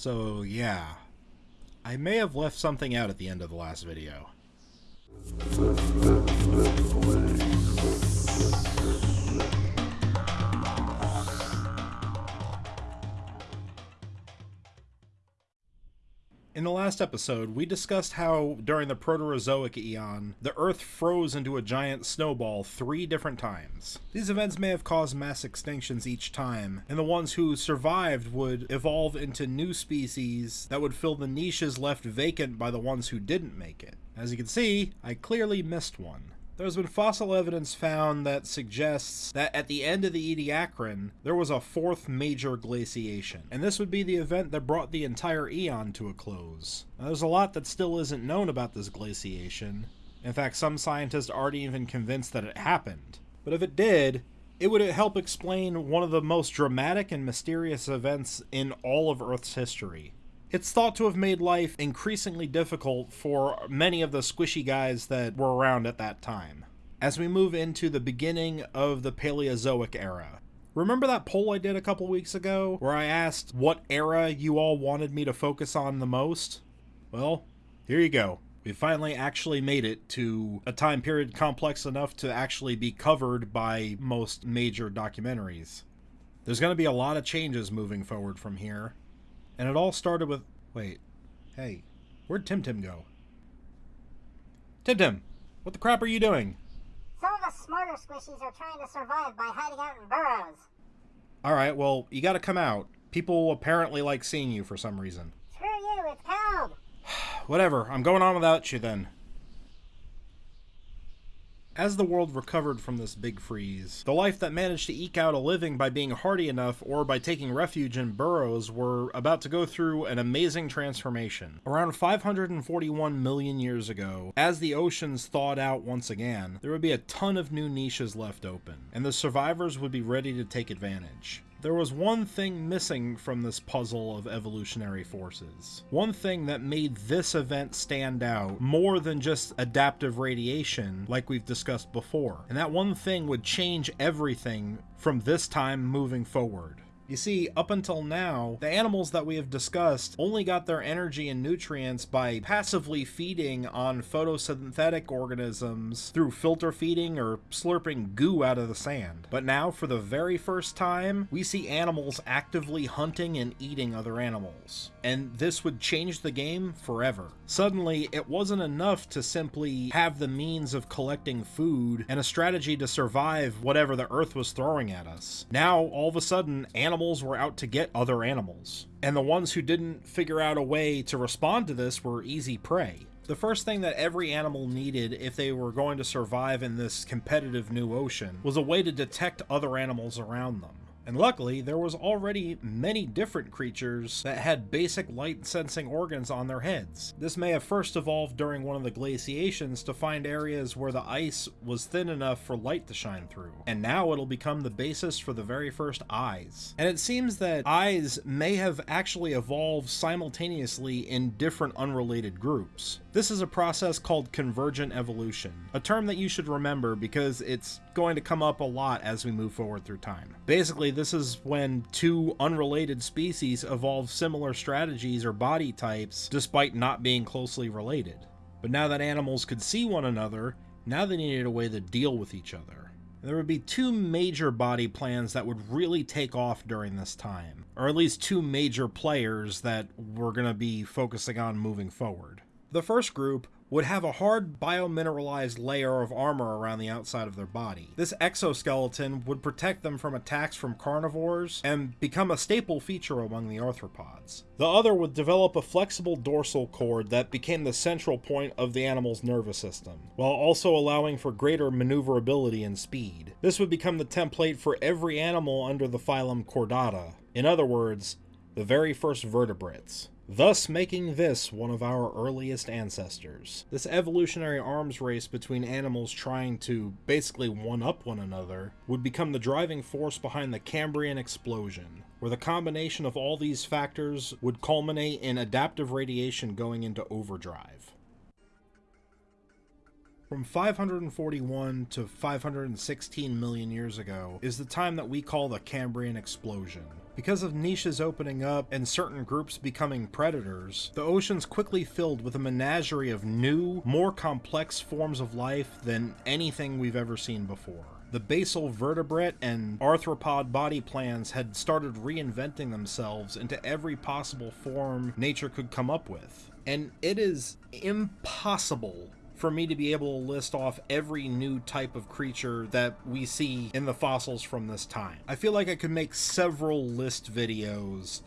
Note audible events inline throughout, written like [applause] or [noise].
So, yeah. I may have left something out at the end of the last video. In the last episode, we discussed how, during the Proterozoic Eon, the Earth froze into a giant snowball three different times. These events may have caused mass extinctions each time, and the ones who survived would evolve into new species that would fill the niches left vacant by the ones who didn't make it. As you can see, I clearly missed one. There's been fossil evidence found that suggests that at the end of the Ediacaran, there was a fourth major glaciation, and this would be the event that brought the entire eon to a close. Now, there's a lot that still isn't known about this glaciation. In fact, some scientists aren't even convinced that it happened. But if it did, it would help explain one of the most dramatic and mysterious events in all of Earth's history. It's thought to have made life increasingly difficult for many of the squishy guys that were around at that time. As we move into the beginning of the Paleozoic era. Remember that poll I did a couple weeks ago where I asked what era you all wanted me to focus on the most? Well, here you go. We finally actually made it to a time period complex enough to actually be covered by most major documentaries. There's going to be a lot of changes moving forward from here, and it all started with... Wait. Hey. Where'd Tim Tim go? Tim Tim! What the crap are you doing? Some of the smarter squishies are trying to survive by hiding out in burrows. Alright, well, you gotta come out. People apparently like seeing you for some reason. Screw you, it's cold. [sighs] Whatever, I'm going on without you then. As the world recovered from this big freeze, the life that managed to eke out a living by being hardy enough or by taking refuge in burrows were about to go through an amazing transformation. Around 541 million years ago, as the oceans thawed out once again, there would be a ton of new niches left open, and the survivors would be ready to take advantage. There was one thing missing from this puzzle of evolutionary forces. One thing that made this event stand out more than just adaptive radiation, like we've discussed before. And that one thing would change everything from this time moving forward. You see, up until now, the animals that we have discussed only got their energy and nutrients by passively feeding on photosynthetic organisms through filter feeding or slurping goo out of the sand. But now, for the very first time, we see animals actively hunting and eating other animals. And this would change the game forever. Suddenly, it wasn't enough to simply have the means of collecting food and a strategy to survive whatever the earth was throwing at us. Now, all of a sudden, animals animals were out to get other animals. And the ones who didn't figure out a way to respond to this were easy prey. The first thing that every animal needed if they were going to survive in this competitive new ocean was a way to detect other animals around them. And luckily, there was already many different creatures that had basic light sensing organs on their heads. This may have first evolved during one of the glaciations to find areas where the ice was thin enough for light to shine through. And now it'll become the basis for the very first eyes. And it seems that eyes may have actually evolved simultaneously in different unrelated groups. This is a process called convergent evolution, a term that you should remember because it's going to come up a lot as we move forward through time. Basically, this is when two unrelated species evolve similar strategies or body types despite not being closely related. But now that animals could see one another, now they needed a way to deal with each other. There would be two major body plans that would really take off during this time, or at least two major players that we're going to be focusing on moving forward. The first group would have a hard biomineralized layer of armor around the outside of their body. This exoskeleton would protect them from attacks from carnivores and become a staple feature among the arthropods. The other would develop a flexible dorsal cord that became the central point of the animal's nervous system, while also allowing for greater maneuverability and speed. This would become the template for every animal under the phylum Chordata. In other words, the very first vertebrates thus making this one of our earliest ancestors. This evolutionary arms race between animals trying to basically one-up one another would become the driving force behind the Cambrian explosion, where the combination of all these factors would culminate in adaptive radiation going into overdrive. From 541 to 516 million years ago is the time that we call the Cambrian explosion. Because of niches opening up and certain groups becoming predators, the oceans quickly filled with a menagerie of new, more complex forms of life than anything we've ever seen before. The basal vertebrate and arthropod body plans had started reinventing themselves into every possible form nature could come up with. And it is impossible for me to be able to list off every new type of creature that we see in the fossils from this time. I feel like I could make several list videos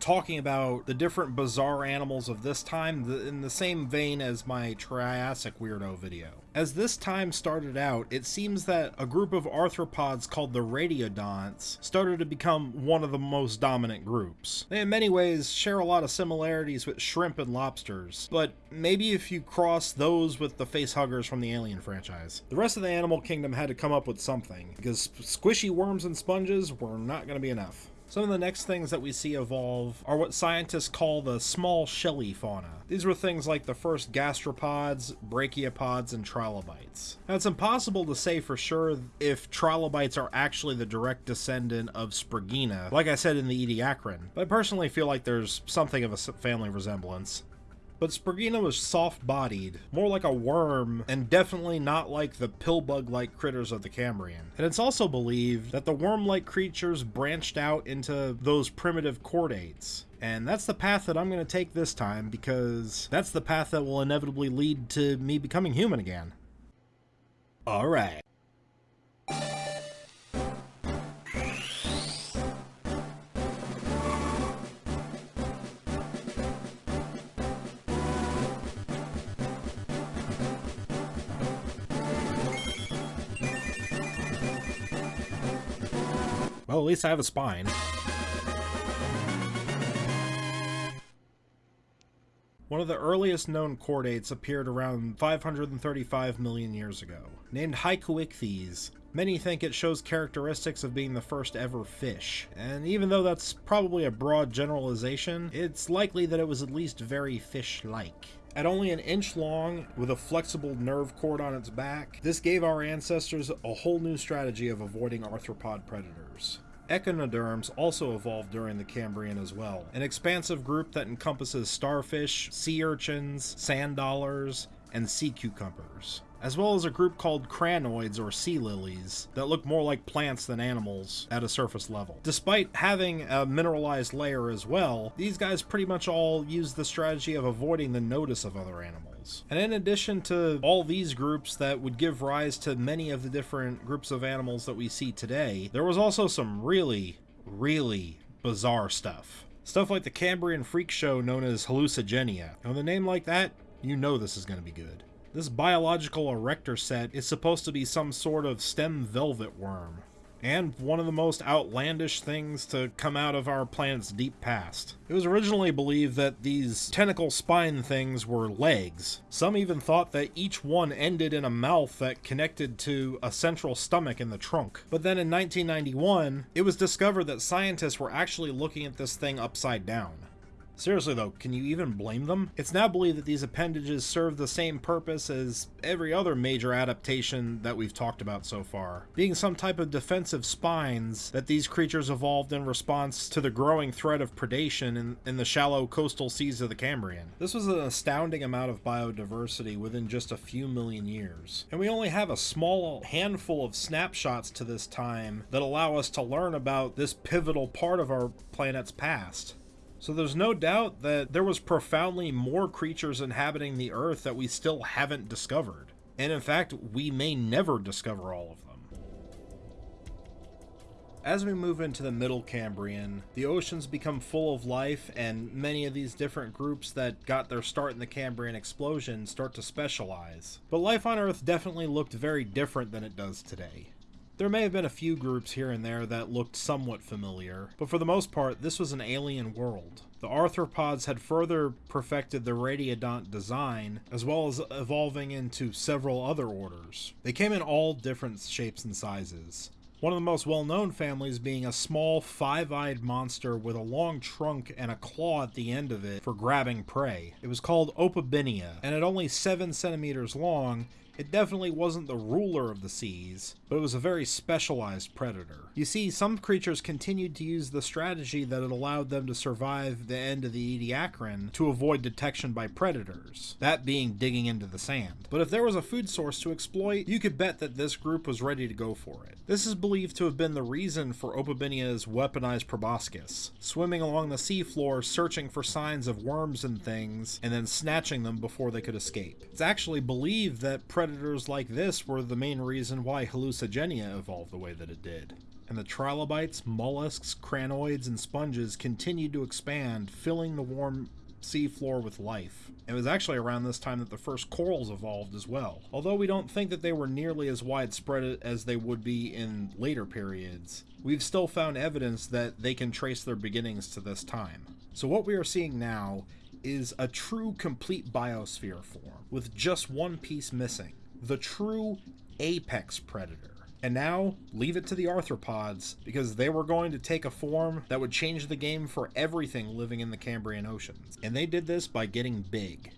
talking about the different bizarre animals of this time in the same vein as my Triassic Weirdo video. As this time started out, it seems that a group of arthropods called the radiodonts started to become one of the most dominant groups. They in many ways share a lot of similarities with shrimp and lobsters, but maybe if you cross those with the facehuggers from the Alien franchise. The rest of the animal kingdom had to come up with something, because squishy worms and sponges were not going to be enough. Some of the next things that we see evolve are what scientists call the small shelly fauna. These were things like the first gastropods, brachiopods, and trilobites. Now, it's impossible to say for sure if trilobites are actually the direct descendant of Spriggina, like I said in the Ediacaran, but I personally feel like there's something of a family resemblance. But Spriggina was soft-bodied, more like a worm, and definitely not like the pillbug-like critters of the Cambrian. And it's also believed that the worm-like creatures branched out into those primitive chordates. And that's the path that I'm going to take this time, because that's the path that will inevitably lead to me becoming human again. Alright. At least I have a spine. One of the earliest known chordates appeared around 535 million years ago. Named Haikouichthys, many think it shows characteristics of being the first ever fish. And even though that's probably a broad generalization, it's likely that it was at least very fish-like. At only an inch long, with a flexible nerve cord on its back, this gave our ancestors a whole new strategy of avoiding arthropod predators. Echinoderms also evolved during the Cambrian as well, an expansive group that encompasses starfish, sea urchins, sand dollars, and sea cucumbers as well as a group called crinoids or sea lilies that look more like plants than animals at a surface level. Despite having a mineralized layer as well, these guys pretty much all use the strategy of avoiding the notice of other animals. And in addition to all these groups that would give rise to many of the different groups of animals that we see today, there was also some really, really bizarre stuff. Stuff like the Cambrian freak show known as hallucigenia. With a name like that, you know this is going to be good. This biological erector set is supposed to be some sort of stem velvet worm, and one of the most outlandish things to come out of our planet's deep past. It was originally believed that these tentacle spine things were legs. Some even thought that each one ended in a mouth that connected to a central stomach in the trunk. But then in 1991, it was discovered that scientists were actually looking at this thing upside down. Seriously though, can you even blame them? It's now believed that these appendages serve the same purpose as every other major adaptation that we've talked about so far, being some type of defensive spines that these creatures evolved in response to the growing threat of predation in, in the shallow coastal seas of the Cambrian. This was an astounding amount of biodiversity within just a few million years, and we only have a small handful of snapshots to this time that allow us to learn about this pivotal part of our planet's past. So there's no doubt that there was profoundly more creatures inhabiting the Earth that we still haven't discovered. And in fact, we may never discover all of them. As we move into the Middle Cambrian, the oceans become full of life, and many of these different groups that got their start in the Cambrian explosion start to specialize. But life on Earth definitely looked very different than it does today. There may have been a few groups here and there that looked somewhat familiar, but for the most part, this was an alien world. The arthropods had further perfected the radiodont design, as well as evolving into several other orders. They came in all different shapes and sizes. One of the most well-known families being a small five-eyed monster with a long trunk and a claw at the end of it for grabbing prey. It was called Opabinia, and at only 7 centimeters long, It definitely wasn't the ruler of the seas, but it was a very specialized predator. You see, some creatures continued to use the strategy that had allowed them to survive the end of the Ediacaran to avoid detection by predators, that being digging into the sand. But if there was a food source to exploit, you could bet that this group was ready to go for it. This is believed to have been the reason for Opabinia's weaponized proboscis, swimming along the seafloor searching for signs of worms and things, and then snatching them before they could escape. It's actually believed that predators like this were the main reason why hallucigenia evolved the way that it did. And the trilobites, mollusks, crinoids, and sponges continued to expand, filling the warm seafloor with life. It was actually around this time that the first corals evolved as well, although we don't think that they were nearly as widespread as they would be in later periods. We've still found evidence that they can trace their beginnings to this time. So what we are seeing now is a true complete biosphere form, with just one piece missing the true apex predator. And now, leave it to the arthropods, because they were going to take a form that would change the game for everything living in the Cambrian oceans. And they did this by getting big.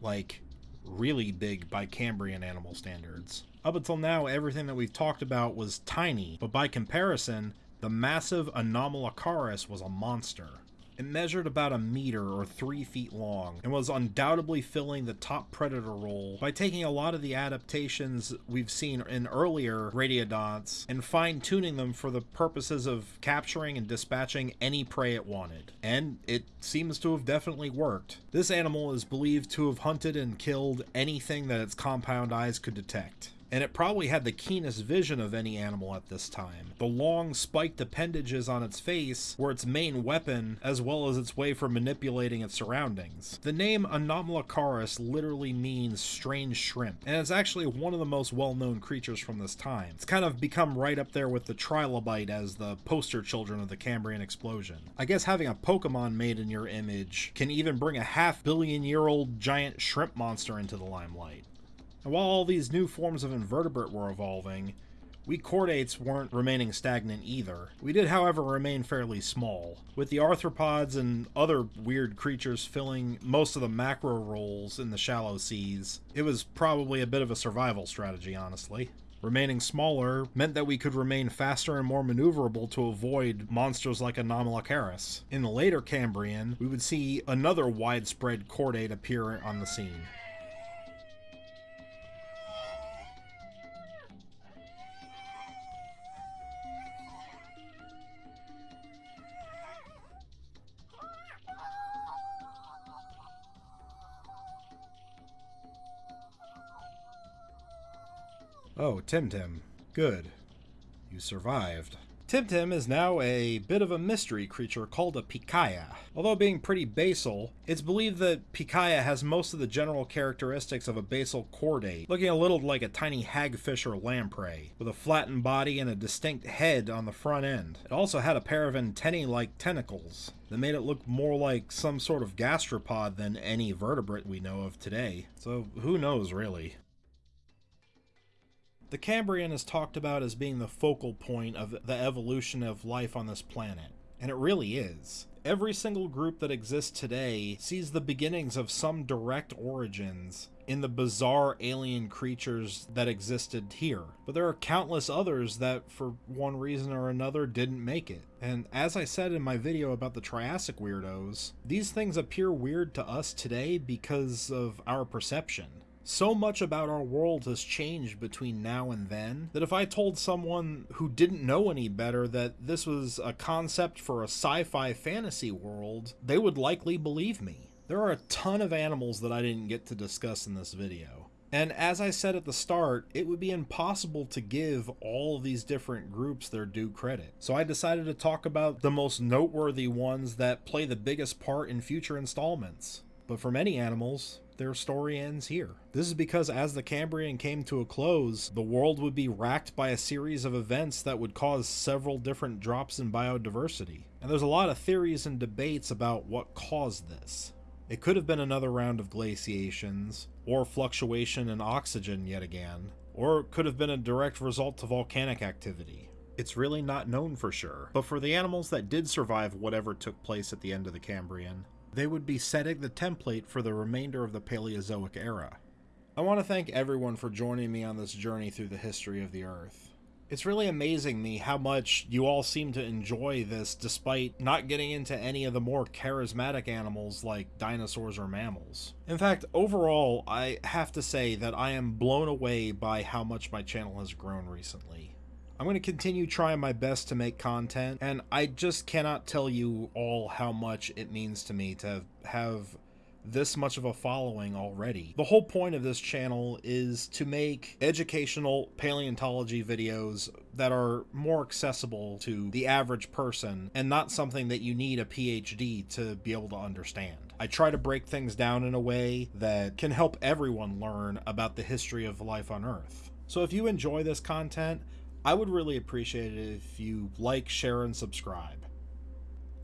Like, really big by Cambrian animal standards. Up until now, everything that we've talked about was tiny, but by comparison, the massive Anomalocaris was a monster. It measured about a meter or three feet long and was undoubtedly filling the top predator role by taking a lot of the adaptations we've seen in earlier radiodonts and fine tuning them for the purposes of capturing and dispatching any prey it wanted. And it seems to have definitely worked. This animal is believed to have hunted and killed anything that its compound eyes could detect and it probably had the keenest vision of any animal at this time. The long spiked appendages on its face were its main weapon, as well as its way for manipulating its surroundings. The name Anomalocaris literally means strange shrimp, and it's actually one of the most well-known creatures from this time. It's kind of become right up there with the trilobite as the poster children of the Cambrian explosion. I guess having a Pokemon made in your image can even bring a half billion year old giant shrimp monster into the limelight. And while all these new forms of invertebrate were evolving, we chordates weren't remaining stagnant either. We did, however, remain fairly small, with the arthropods and other weird creatures filling most of the macro roles in the shallow seas. It was probably a bit of a survival strategy, honestly. Remaining smaller meant that we could remain faster and more maneuverable to avoid monsters like Anomalocaris. In the later Cambrian, we would see another widespread chordate appear on the scene. Oh, Tim. Tim. Good. You survived. Tim is now a bit of a mystery creature called a Pikaia. Although being pretty basal, it's believed that Pikaia has most of the general characteristics of a basal chordate, looking a little like a tiny hagfish or lamprey, with a flattened body and a distinct head on the front end. It also had a pair of antennae-like tentacles that made it look more like some sort of gastropod than any vertebrate we know of today. So who knows, really? The Cambrian is talked about as being the focal point of the evolution of life on this planet, and it really is. Every single group that exists today sees the beginnings of some direct origins in the bizarre alien creatures that existed here. But there are countless others that, for one reason or another, didn't make it. And as I said in my video about the Triassic weirdos, these things appear weird to us today because of our perception. So much about our world has changed between now and then that if I told someone who didn't know any better that this was a concept for a sci fi fantasy world, they would likely believe me. There are a ton of animals that I didn't get to discuss in this video. And as I said at the start, it would be impossible to give all these different groups their due credit. So I decided to talk about the most noteworthy ones that play the biggest part in future installments. But for many animals, their story ends here. This is because as the Cambrian came to a close, the world would be racked by a series of events that would cause several different drops in biodiversity. And there's a lot of theories and debates about what caused this. It could have been another round of glaciations, or fluctuation in oxygen yet again, or it could have been a direct result to volcanic activity. It's really not known for sure, but for the animals that did survive whatever took place at the end of the Cambrian, they would be setting the template for the remainder of the Paleozoic era. I want to thank everyone for joining me on this journey through the history of the Earth. It's really amazing me how much you all seem to enjoy this despite not getting into any of the more charismatic animals like dinosaurs or mammals. In fact, overall, I have to say that I am blown away by how much my channel has grown recently. I'm going to continue trying my best to make content, and I just cannot tell you all how much it means to me to have this much of a following already. The whole point of this channel is to make educational paleontology videos that are more accessible to the average person and not something that you need a PhD to be able to understand. I try to break things down in a way that can help everyone learn about the history of life on Earth. So if you enjoy this content, I would really appreciate it if you like, share, and subscribe.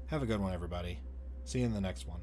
Have a good one, everybody. See you in the next one.